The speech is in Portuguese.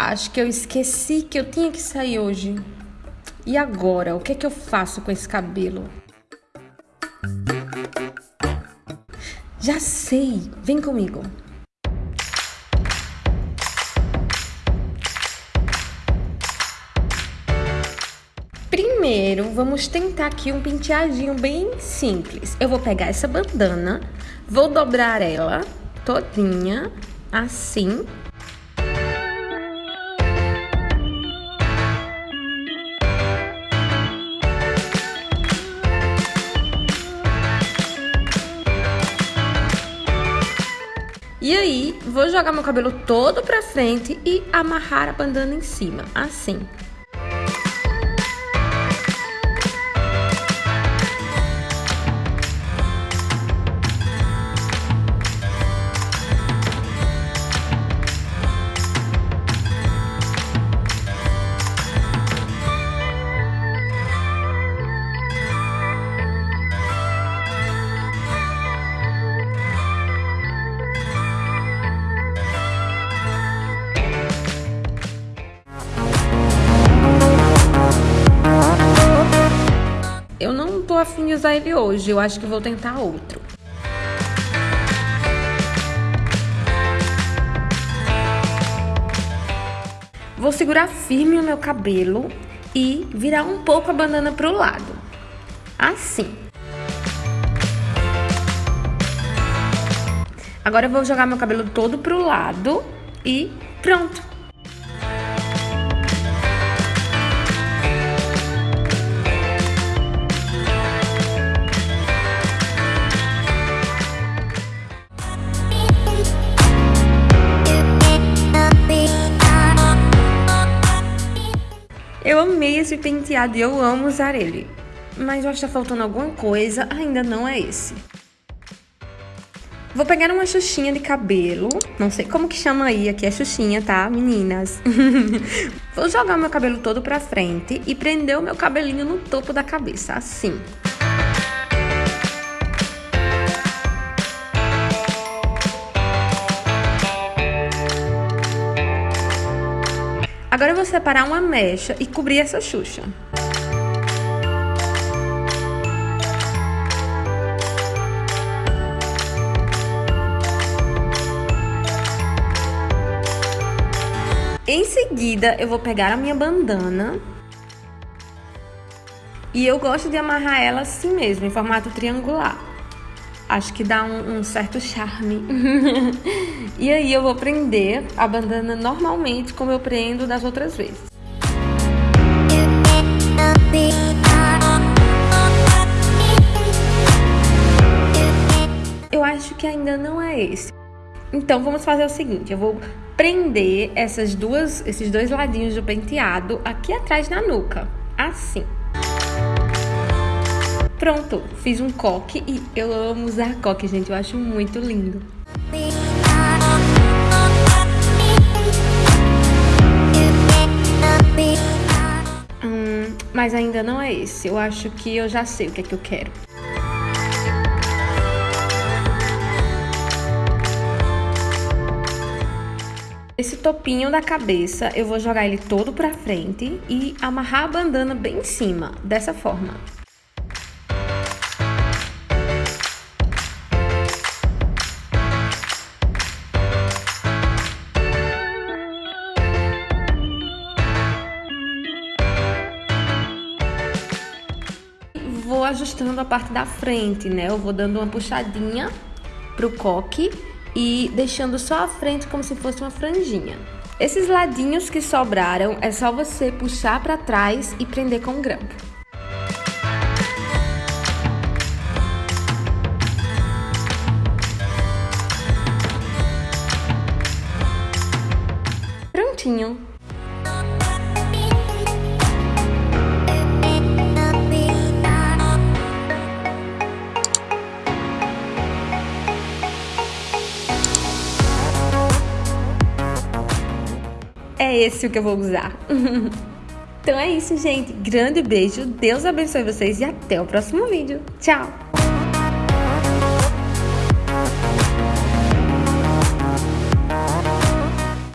Acho que eu esqueci que eu tinha que sair hoje. E agora, o que é que eu faço com esse cabelo? Já sei, vem comigo. Primeiro, vamos tentar aqui um penteadinho bem simples. Eu vou pegar essa bandana, vou dobrar ela todinha, assim. E aí, vou jogar meu cabelo todo pra frente e amarrar a bandana em cima, assim. Eu não tô afim de usar ele hoje, eu acho que vou tentar outro. Vou segurar firme o meu cabelo e virar um pouco a bandana pro lado. Assim. Agora eu vou jogar meu cabelo todo pro lado e pronto. Eu amei esse penteado e eu amo usar ele. Mas eu acho que tá faltando alguma coisa, ainda não é esse. Vou pegar uma xuxinha de cabelo, não sei como que chama aí, aqui é xuxinha, tá, meninas? Vou jogar meu cabelo todo pra frente e prender o meu cabelinho no topo da cabeça, assim. Agora eu vou separar uma mecha e cobrir essa xuxa. Em seguida, eu vou pegar a minha bandana e eu gosto de amarrar ela assim mesmo, em formato triangular. Acho que dá um, um certo charme. e aí eu vou prender a bandana normalmente como eu prendo das outras vezes. Eu acho que ainda não é esse. Então vamos fazer o seguinte, eu vou prender essas duas, esses dois ladinhos do penteado aqui atrás na nuca, assim. Pronto, fiz um coque e eu amo usar coque, gente. Eu acho muito lindo. Hum, mas ainda não é esse. Eu acho que eu já sei o que é que eu quero. Esse topinho da cabeça, eu vou jogar ele todo pra frente e amarrar a bandana bem em cima, dessa forma. Ajustando a parte da frente, né? Eu vou dando uma puxadinha pro coque e deixando só a frente como se fosse uma franjinha. Esses ladinhos que sobraram é só você puxar para trás e prender com grampo. Prontinho. É esse o que eu vou usar. então é isso, gente. Grande beijo, Deus abençoe vocês e até o próximo vídeo. Tchau!